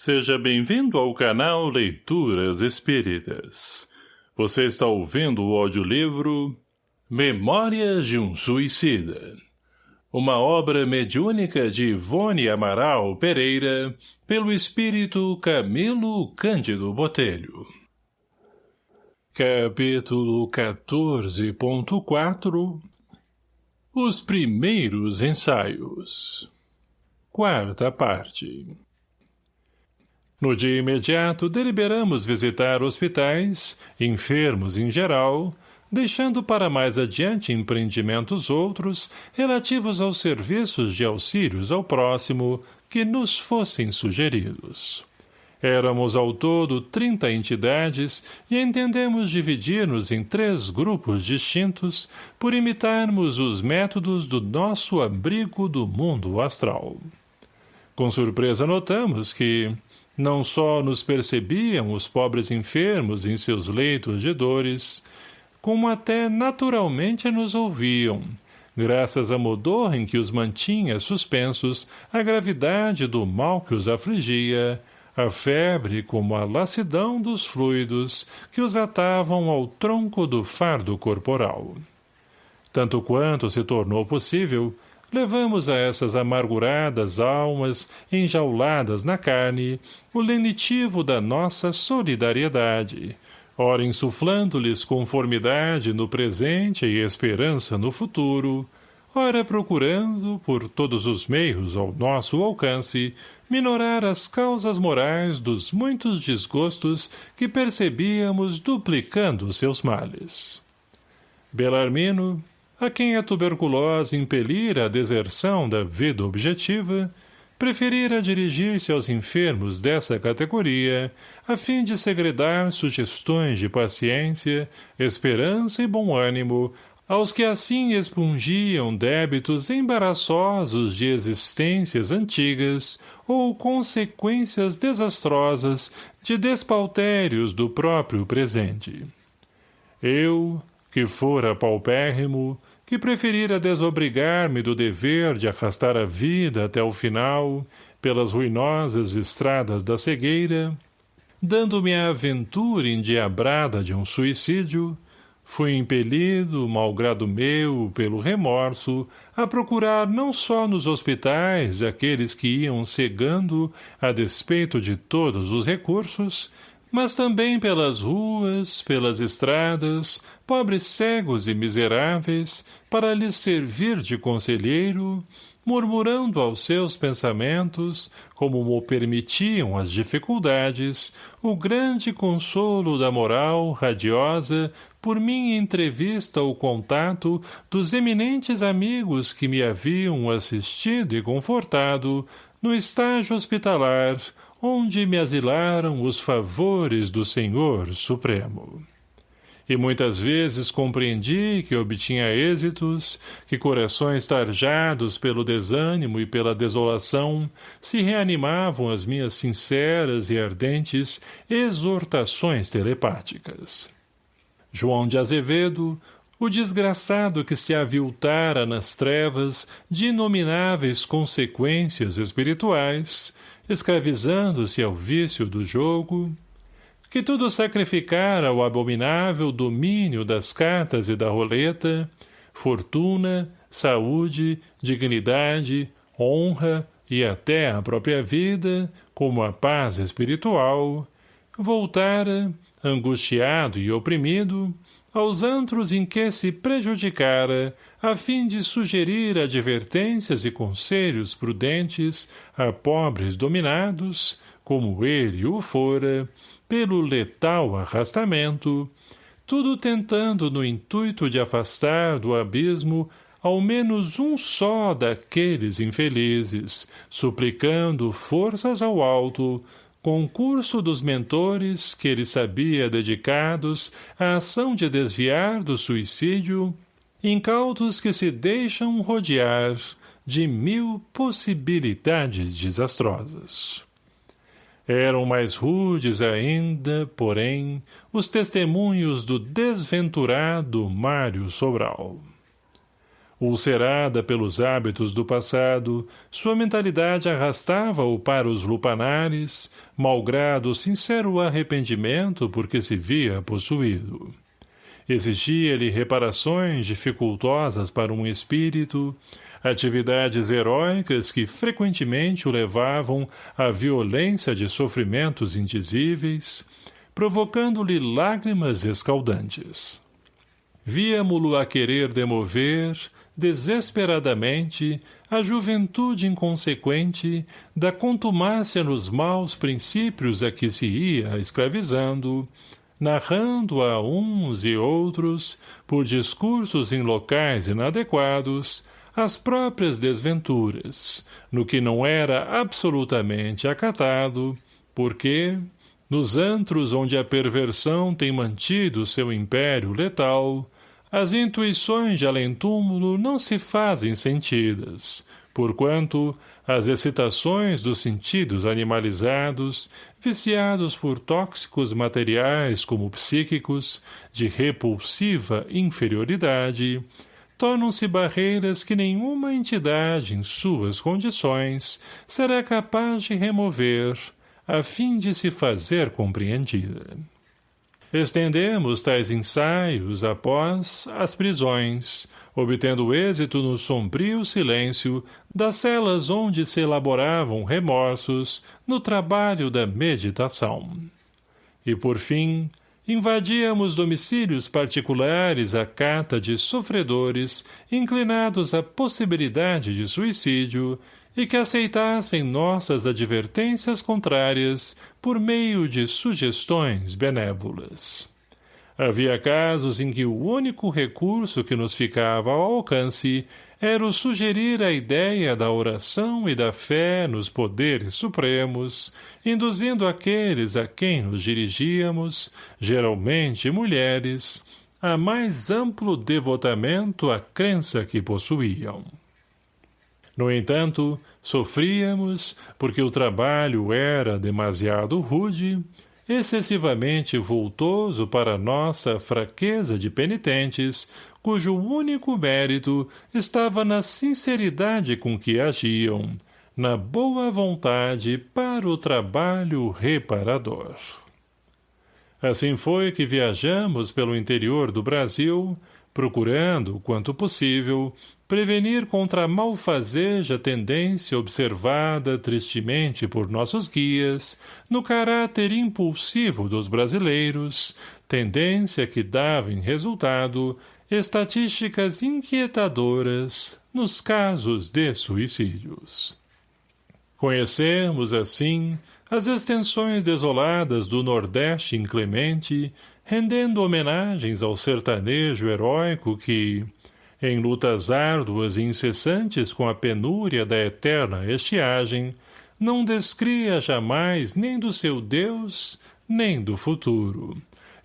Seja bem-vindo ao canal Leituras Espíritas. Você está ouvindo o audiolivro Memórias de um Suicida. Uma obra mediúnica de Ivone Amaral Pereira, pelo espírito Camilo Cândido Botelho. Capítulo 14.4 Os primeiros ensaios Quarta parte no dia imediato, deliberamos visitar hospitais, enfermos em geral, deixando para mais adiante empreendimentos outros relativos aos serviços de auxílios ao próximo que nos fossem sugeridos. Éramos ao todo trinta entidades e entendemos dividir-nos em três grupos distintos por imitarmos os métodos do nosso abrigo do mundo astral. Com surpresa notamos que, não só nos percebiam os pobres enfermos em seus leitos de dores, como até naturalmente nos ouviam, graças à modor em que os mantinha suspensos a gravidade do mal que os afligia, a febre como a lassidão dos fluidos que os atavam ao tronco do fardo corporal. Tanto quanto se tornou possível, levamos a essas amarguradas almas enjauladas na carne o lenitivo da nossa solidariedade, ora insuflando-lhes conformidade no presente e esperança no futuro, ora procurando, por todos os meios ao nosso alcance, minorar as causas morais dos muitos desgostos que percebíamos duplicando seus males. Belarmino, a quem a tuberculose impelira à deserção da vida objetiva, preferira dirigir-se aos enfermos dessa categoria, a fim de segredar sugestões de paciência, esperança e bom ânimo aos que assim expungiam débitos embaraçosos de existências antigas ou consequências desastrosas de despautérios do próprio presente. Eu, que fora paupérrimo, que preferira desobrigar-me do dever de arrastar a vida até o final, pelas ruinosas estradas da cegueira, dando-me a aventura endiabrada de um suicídio, fui impelido, malgrado meu, pelo remorso, a procurar não só nos hospitais aqueles que iam cegando, a despeito de todos os recursos, mas também pelas ruas, pelas estradas, pobres cegos e miseráveis, para lhes servir de conselheiro, murmurando aos seus pensamentos, como mo permitiam as dificuldades, o grande consolo da moral radiosa por minha entrevista ou contato dos eminentes amigos que me haviam assistido e confortado no estágio hospitalar, onde me asilaram os favores do Senhor Supremo. E muitas vezes compreendi que obtinha êxitos, que corações tarjados pelo desânimo e pela desolação se reanimavam às minhas sinceras e ardentes exortações telepáticas. João de Azevedo, o desgraçado que se aviltara nas trevas de inomináveis consequências espirituais, escravizando-se ao vício do jogo, que tudo sacrificara ao abominável domínio das cartas e da roleta, fortuna, saúde, dignidade, honra e até a própria vida, como a paz espiritual, voltara, angustiado e oprimido, aos antros em que se prejudicara, a fim de sugerir advertências e conselhos prudentes a pobres dominados, como ele o fora, pelo letal arrastamento, tudo tentando no intuito de afastar do abismo ao menos um só daqueles infelizes, suplicando forças ao alto, concurso dos mentores que ele sabia dedicados à ação de desviar do suicídio, incautos que se deixam rodear de mil possibilidades desastrosas. Eram mais rudes ainda, porém, os testemunhos do desventurado Mário Sobral. Ulcerada pelos hábitos do passado, sua mentalidade arrastava-o para os lupanares, malgrado sincero arrependimento porque se via possuído. Exigia-lhe reparações dificultosas para um espírito, atividades heróicas que frequentemente o levavam à violência de sofrimentos indizíveis, provocando-lhe lágrimas escaldantes. Víamo-lo a querer demover, desesperadamente, a juventude inconsequente da contumácia nos maus princípios a que se ia escravizando, narrando a uns e outros, por discursos em locais inadequados, as próprias desventuras, no que não era absolutamente acatado, porque, nos antros onde a perversão tem mantido seu império letal, as intuições de além-túmulo não se fazem sentidas, porquanto as excitações dos sentidos animalizados, viciados por tóxicos materiais como psíquicos, de repulsiva inferioridade, tornam-se barreiras que nenhuma entidade em suas condições será capaz de remover, a fim de se fazer compreendida. Estendemos tais ensaios após as prisões, obtendo êxito no sombrio silêncio das celas onde se elaboravam remorsos no trabalho da meditação. E, por fim, invadíamos domicílios particulares à cata de sofredores inclinados à possibilidade de suicídio e que aceitassem nossas advertências contrárias por meio de sugestões benévolas. Havia casos em que o único recurso que nos ficava ao alcance era o sugerir a ideia da oração e da fé nos poderes supremos, induzindo aqueles a quem nos dirigíamos, geralmente mulheres, a mais amplo devotamento à crença que possuíam. No entanto, sofríamos, porque o trabalho era demasiado rude, excessivamente voltoso para nossa fraqueza de penitentes, cujo único mérito estava na sinceridade com que agiam, na boa vontade para o trabalho reparador. Assim foi que viajamos pelo interior do Brasil, procurando, quanto possível, prevenir contra a malfazeja tendência observada tristemente por nossos guias no caráter impulsivo dos brasileiros, tendência que dava em resultado estatísticas inquietadoras nos casos de suicídios. Conhecemos, assim, as extensões desoladas do Nordeste inclemente, rendendo homenagens ao sertanejo heróico que, em lutas árduas e incessantes com a penúria da eterna estiagem, não descria jamais nem do seu Deus, nem do futuro,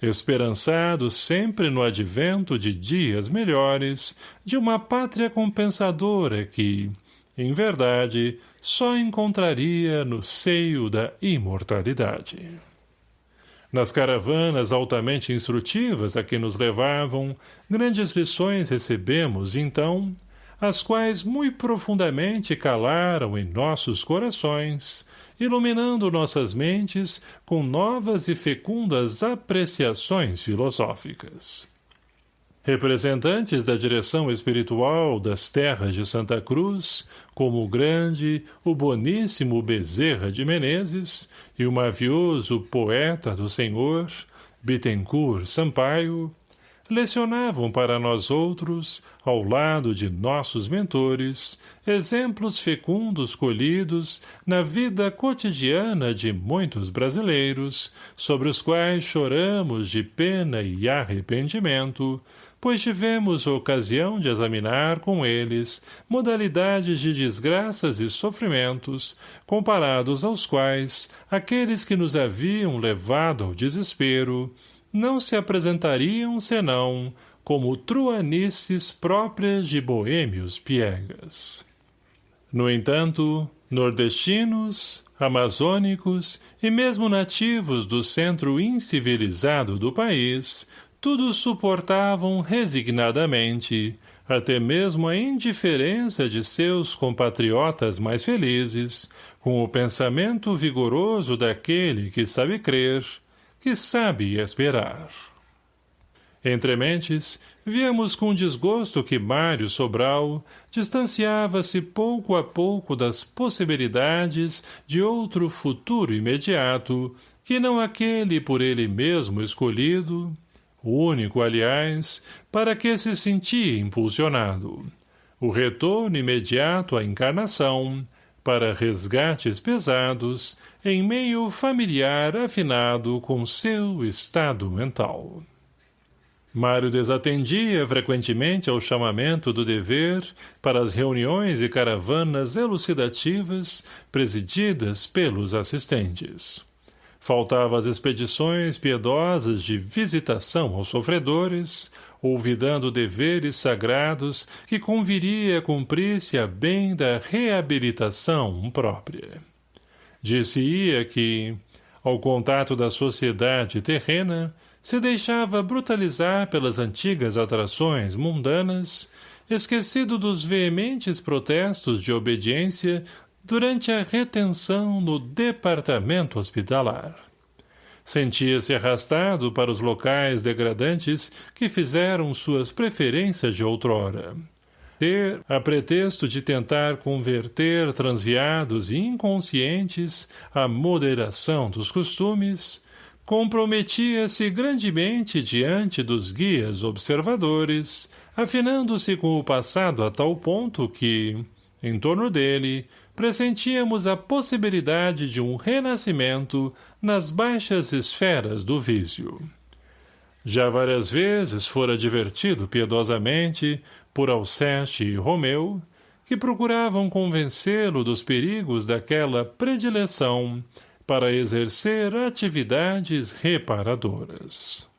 esperançado sempre no advento de dias melhores, de uma pátria compensadora que, em verdade, só encontraria no seio da imortalidade. Nas caravanas altamente instrutivas a que nos levavam, grandes lições recebemos, então, as quais muito profundamente calaram em nossos corações, iluminando nossas mentes com novas e fecundas apreciações filosóficas. Representantes da direção espiritual das terras de Santa Cruz, como o grande, o boníssimo Bezerra de Menezes e o mavioso poeta do Senhor, Bittencourt Sampaio, lecionavam para nós outros, ao lado de nossos mentores, exemplos fecundos colhidos na vida cotidiana de muitos brasileiros, sobre os quais choramos de pena e arrependimento, pois tivemos ocasião de examinar com eles modalidades de desgraças e sofrimentos, comparados aos quais aqueles que nos haviam levado ao desespero não se apresentariam senão como truanices próprias de boêmios piegas. No entanto, nordestinos, amazônicos e mesmo nativos do centro incivilizado do país tudo suportavam resignadamente, até mesmo a indiferença de seus compatriotas mais felizes, com o pensamento vigoroso daquele que sabe crer, que sabe esperar. Entre mentes, víamos com desgosto que Mário Sobral distanciava-se pouco a pouco das possibilidades de outro futuro imediato que não aquele por ele mesmo escolhido, único, aliás, para que se sentia impulsionado. O retorno imediato à encarnação, para resgates pesados, em meio familiar afinado com seu estado mental. Mário desatendia frequentemente ao chamamento do dever para as reuniões e caravanas elucidativas presididas pelos assistentes. Faltava as expedições piedosas de visitação aos sofredores, olvidando deveres sagrados que conviria cumprir-se a bem da reabilitação própria. Disse-ia que, ao contato da sociedade terrena, se deixava brutalizar pelas antigas atrações mundanas, esquecido dos veementes protestos de obediência durante a retenção no departamento hospitalar. Sentia-se arrastado para os locais degradantes que fizeram suas preferências de outrora. Ter, a pretexto de tentar converter transviados e inconscientes à moderação dos costumes, comprometia-se grandemente diante dos guias observadores, afinando-se com o passado a tal ponto que, em torno dele, pressentíamos a possibilidade de um renascimento nas baixas esferas do vício. Já várias vezes fora divertido piedosamente por Alceste e Romeu, que procuravam convencê-lo dos perigos daquela predileção para exercer atividades reparadoras.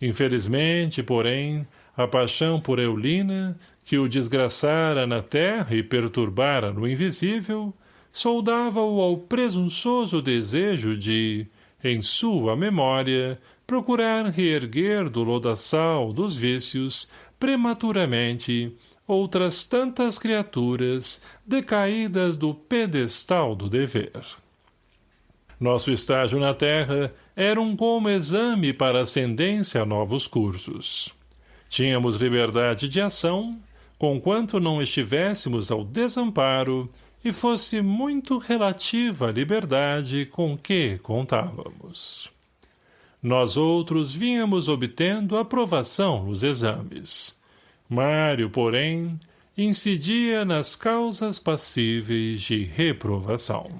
Infelizmente, porém, a paixão por Eulina, que o desgraçara na terra e perturbara no invisível, soldava-o ao presunçoso desejo de, em sua memória, procurar reerguer do lodaçal dos vícios, prematuramente, outras tantas criaturas decaídas do pedestal do dever. Nosso estágio na Terra era um como exame para ascendência a novos cursos. Tínhamos liberdade de ação, conquanto não estivéssemos ao desamparo e fosse muito relativa a liberdade com que contávamos. Nós outros vínhamos obtendo aprovação nos exames. Mário, porém, incidia nas causas passíveis de reprovação.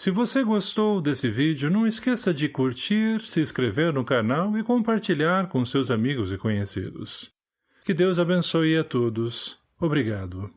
Se você gostou desse vídeo, não esqueça de curtir, se inscrever no canal e compartilhar com seus amigos e conhecidos. Que Deus abençoe a todos. Obrigado.